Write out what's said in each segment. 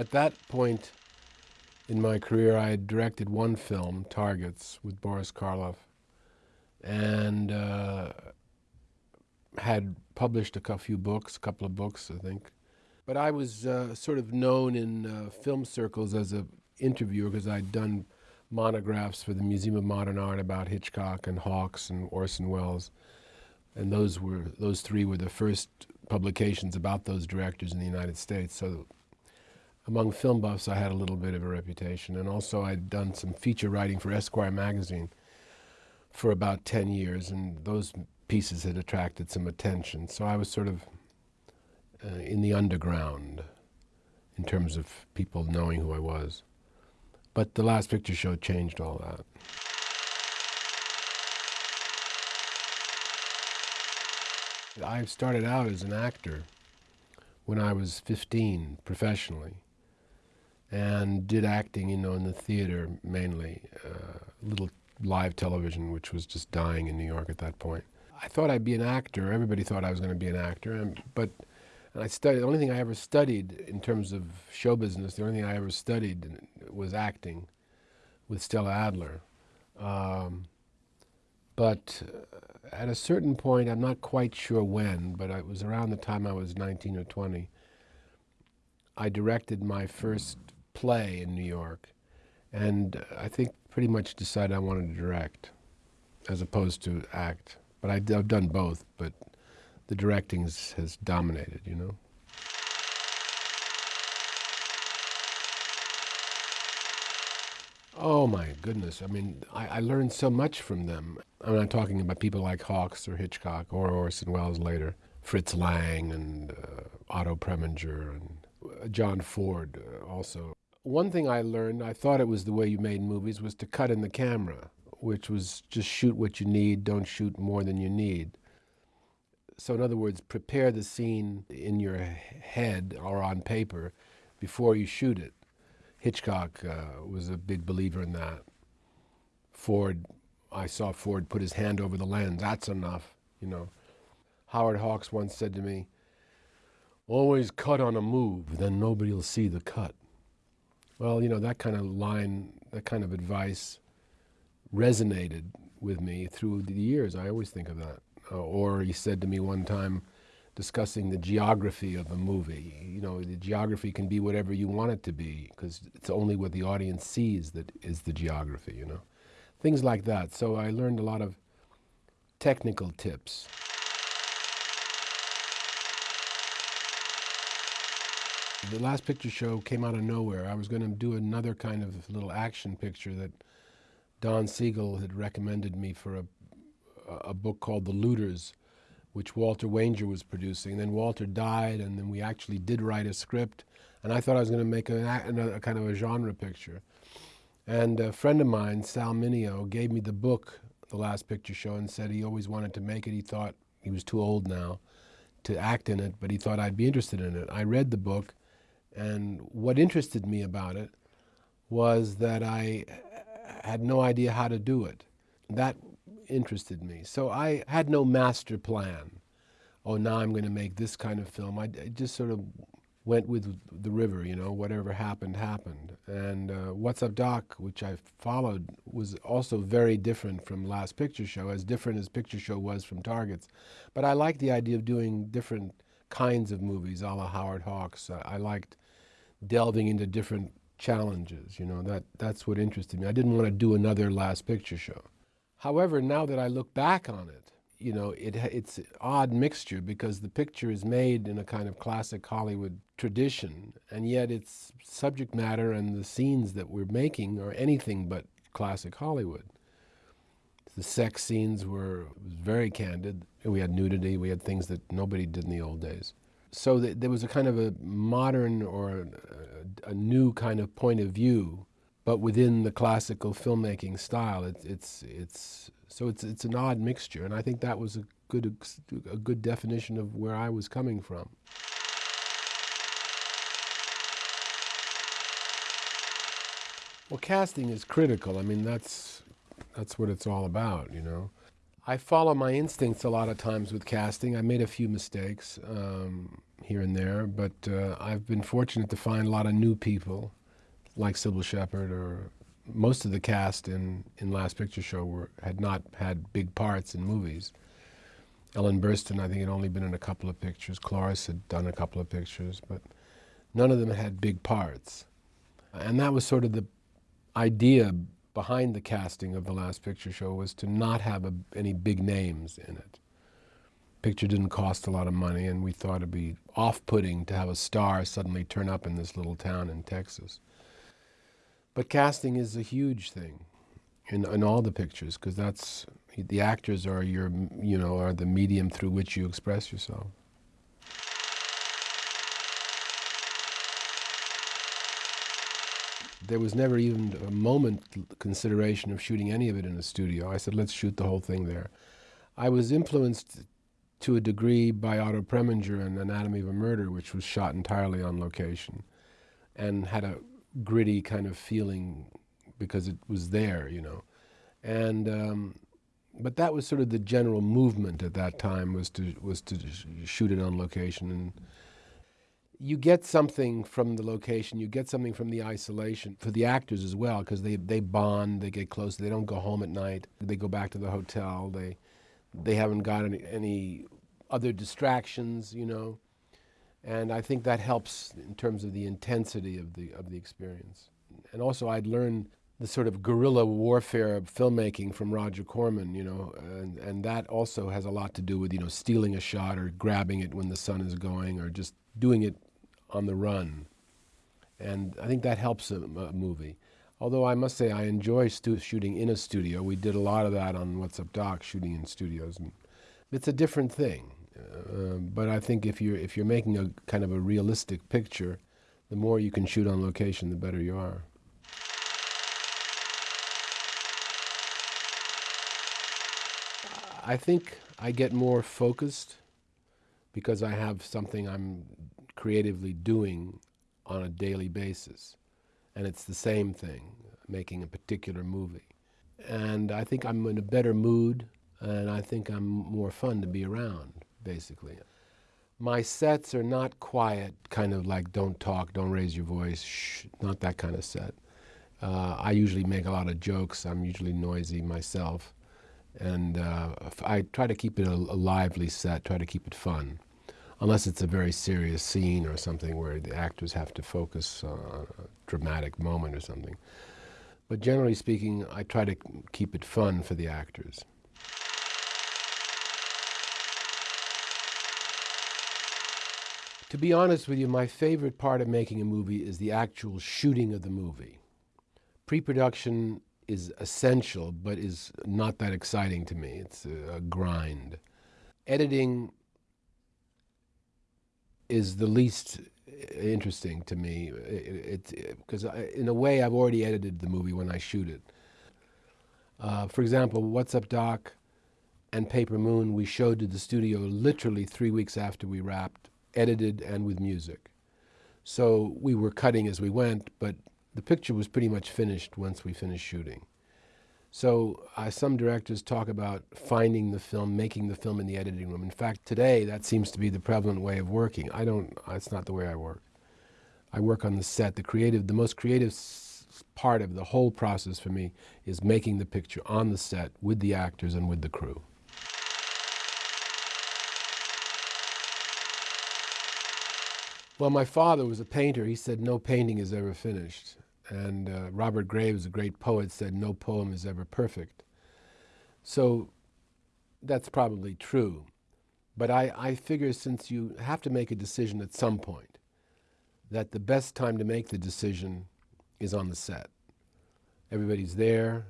At that point in my career, I had directed one film, Targets, with Boris Karloff, and uh, had published a few books, a couple of books, I think. But I was uh, sort of known in uh, film circles as an interviewer because I'd done monographs for the Museum of Modern Art about Hitchcock and Hawks and Orson Welles, and those were those three were the first publications about those directors in the United States. So among film buffs, I had a little bit of a reputation, and also I'd done some feature writing for Esquire magazine for about 10 years, and those pieces had attracted some attention. So I was sort of uh, in the underground in terms of people knowing who I was. But the last picture show changed all that. I started out as an actor when I was 15 professionally and did acting, you know, in the theater mainly, uh, little live television, which was just dying in New York at that point. I thought I'd be an actor. Everybody thought I was going to be an actor, and, but and I studied. The only thing I ever studied in terms of show business, the only thing I ever studied was acting, with Stella Adler. Um, but at a certain point, I'm not quite sure when, but it was around the time I was 19 or 20. I directed my first play in New York, and I think pretty much decided I wanted to direct, as opposed to act. But I, I've done both, but the directing has dominated, you know. Oh my goodness. I mean, I, I, learned so much from them. I'm not talking about people like Hawks or Hitchcock or Orson Welles later, Fritz Lang and uh, Otto Preminger and uh, John Ford uh, also. One thing I learned, I thought it was the way you made movies, was to cut in the camera, which was just shoot what you need, don't shoot more than you need. So in other words, prepare the scene in your head or on paper before you shoot it. Hitchcock uh, was a big believer in that. Ford, I saw Ford put his hand over the lens. That's enough, you know. Howard Hawks once said to me, always cut on a move, then nobody will see the cut. Well, you know, that kind of line, that kind of advice resonated with me through the years. I always think of that. Uh, or he said to me one time, discussing the geography of a movie. You know, the geography can be whatever you want it to be because it's only what the audience sees that is the geography, you know. Things like that. So I learned a lot of technical tips. The last picture show came out of nowhere. I was going to do another kind of little action picture that Don Siegel had recommended me for a, a book called The Looters, which Walter Wanger was producing. Then Walter died, and then we actually did write a script. And I thought I was going to make a, a, kind of a genre picture. And a friend of mine, Sal Mineo, gave me the book, The Last Picture Show, and said he always wanted to make it. He thought he was too old now to act in it, but he thought I'd be interested in it. I read the book, and what interested me about it was that I had no idea how to do it. That interested me. So I had no master plan. Oh, now I'm going to make this kind of film. I, just sort of went with the river, you know, whatever happened, happened. And uh, What's Up Doc, which I followed, was also very different from Last Picture Show, as different as Picture Show was from Targets. But I liked the idea of doing different kinds of movies, a la Howard Hawks. I liked delving into different challenges, you know, that, that's what interested me. I didn't want to do another Last Picture Show. However, now that I look back on it, you know, it, it's an odd mixture because the picture is made in a kind of classic Hollywood tradition, and yet its subject matter and the scenes that we're making are anything but classic Hollywood. The sex scenes were very candid. We had nudity, we had things that nobody did in the old days. So th there was a kind of a modern or a, a new kind of point of view but within the classical filmmaking style. It, it's it's so it's it's an odd mixture, and I think that was a good a good definition of where I was coming from. Well, casting is critical. I mean, that's that's what it's all about, you know. I follow my instincts a lot of times with casting. I made a few mistakes. Um, here and there, but uh, I've been fortunate to find a lot of new people, like Cybill Shepherd, or most of the cast in, in Last Picture Show were, had not had big parts in movies. Ellen Burstyn, I think, had only been in a couple of pictures. Cloris had done a couple of pictures, but none of them had big parts. And that was sort of the idea behind the casting of the Last Picture Show was to not have a, any big names in it. Picture didn't cost a lot of money, and we thought it'd be off-putting to have a star suddenly turn up in this little town in Texas. But casting is a huge thing in, in all the pictures because that's the actors are your you know are the medium through which you express yourself. There was never even a moment consideration of shooting any of it in a studio. I said, let's shoot the whole thing there. I was influenced to a degree by Otto Preminger and Anatomy of a Murder, which was shot entirely on location and had a gritty kind of feeling because it was there, you know. And um, but that was sort of the general movement at that time was to was to shoot it on location and you get something from the location, you get something from the isolation for the actors as well because they, they bond, they get close, they don't go home at night, they go back to the hotel, they they haven't got any, any other distractions, you know. And I think that helps in terms of the intensity of the, of the experience. And also I'd learned the sort of guerrilla warfare of filmmaking from Roger Corman, you know, and, and that also has a lot to do with, you know, stealing a shot or grabbing it when the sun is going or just doing it on the run. And I think that helps a, a movie. Although I must say I enjoy shooting in a studio. We did a lot of that on What's Up Doc, shooting in studios. It's a different thing. Uh, but I think if you're, if you're making a kind of a realistic picture, the more you can shoot on location, the better you are. I think I get more focused because I have something I'm creatively doing on a daily basis. And it's the same thing, making a particular movie. And I think I'm in a better mood, and I think I'm more fun to be around, basically. My sets are not quiet, kind of like don't talk, don't raise your voice, shh, not that kind of set. Uh, I usually make a lot of jokes. I'm usually noisy myself. And uh, I try to keep it a, a lively set, try to keep it fun unless it's a very serious scene or something where the actors have to focus on a dramatic moment or something. But generally speaking, I try to keep it fun for the actors. To be honest with you, my favorite part of making a movie is the actual shooting of the movie. Pre-production is essential, but is not that exciting to me. It's a, grind. Editing is the least interesting to me. Because in a way I've already edited the movie when I shoot it. Uh, for example, What's Up Doc and Paper Moon we showed to the studio literally three weeks after we wrapped, edited and with music. So we were cutting as we went, but the picture was pretty much finished once we finished shooting. So uh, some directors talk about finding the film, making the film in the editing room. In fact, today that seems to be the prevalent way of working. I don't, it's not the way I work. I work on the set. The creative, the most creative part of the whole process for me is making the picture on the set with the actors and with the crew. Well, my father was a painter. He said no painting is ever finished. And uh, Robert Graves, a great poet, said, no poem is ever perfect. So that's probably true. But I, I figure since you have to make a decision at some point, that the best time to make the decision is on the set. Everybody's there,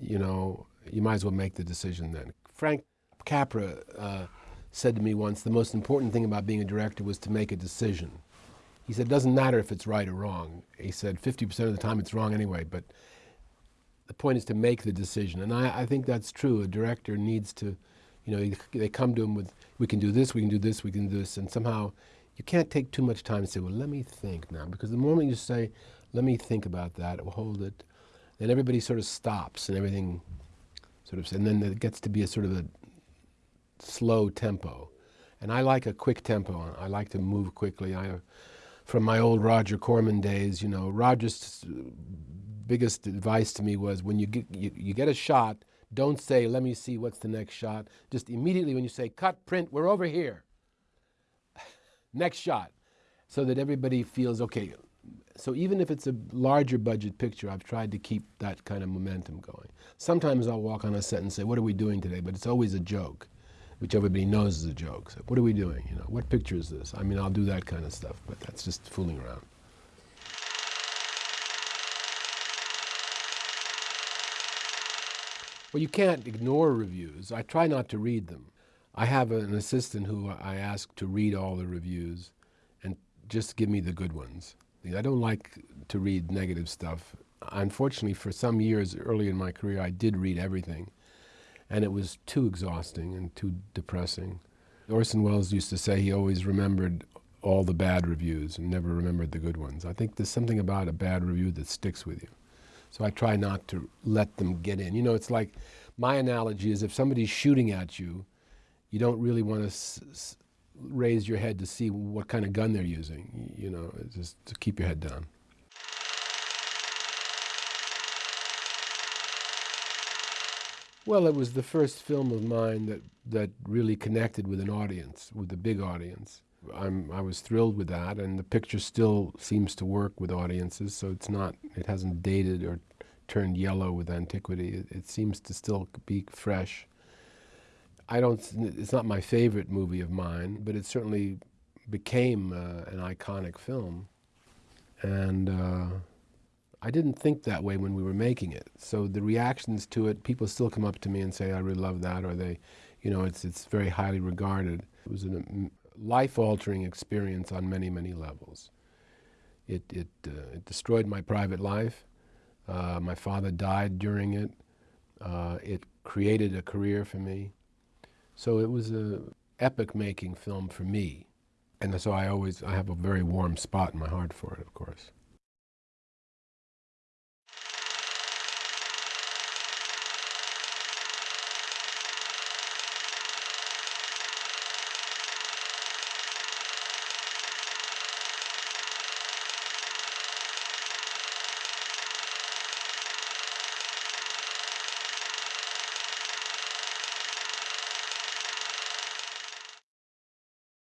you know, you might as well make the decision then. Frank Capra uh, said to me once, the most important thing about being a director was to make a decision. He said, it doesn't matter if it's right or wrong. He said, 50% of the time it's wrong anyway, but the point is to make the decision. And I, I think that's true. A director needs to, you know, they come to him with, we can do this, we can do this, we can do this, and somehow you can't take too much time and say, well, let me think now, because the moment you say, let me think about that, hold it, then everybody sort of stops and everything sort of, and then it gets to be a sort of a slow tempo. And I like a quick tempo. I like to move quickly. I, from my old Roger Corman days, you know, Roger's biggest advice to me was when you get, you, you get a shot, don't say, let me see what's the next shot. Just immediately when you say, cut, print, we're over here. next shot. So that everybody feels, okay, so even if it's a larger budget picture, I've tried to keep that kind of momentum going. Sometimes I'll walk on a set and say, what are we doing today? But it's always a joke, which everybody knows is a joke. So what are we doing? You know, what picture is this? I mean, I'll do that kind of stuff, but that's just fooling around. Well, you can't ignore reviews. I try not to read them. I have an assistant who I ask to read all the reviews and just give me the good ones. I don't like to read negative stuff. Unfortunately, for some years early in my career, I did read everything, and it was too exhausting and too depressing. Orson Welles used to say he always remembered all the bad reviews and never remembered the good ones. I think there's something about a bad review that sticks with you. So I try not to let them get in. You know, it's like my analogy is if somebody's shooting at you, you don't really want to raise your head to see what kind of gun they're using, you know, just to keep your head down. Well, it was the first film of mine that, that really connected with an audience, with a big audience. I'm, I was thrilled with that, and the picture still seems to work with audiences, so it's not, it hasn't dated or turned yellow with antiquity. It, it seems to still be fresh. I don't, it's not my favorite movie of mine, but it certainly became uh, an iconic film. And uh, I didn't think that way when we were making it. So the reactions to it, people still come up to me and say, I really love that, or they, you know, it's, it's very highly regarded. It was a life-altering experience on many, many levels. It, it, uh, it destroyed my private life. Uh, my father died during it. Uh, it created a career for me. So it was a epic-making film for me. And so I always, I have a very warm spot in my heart for it, of course.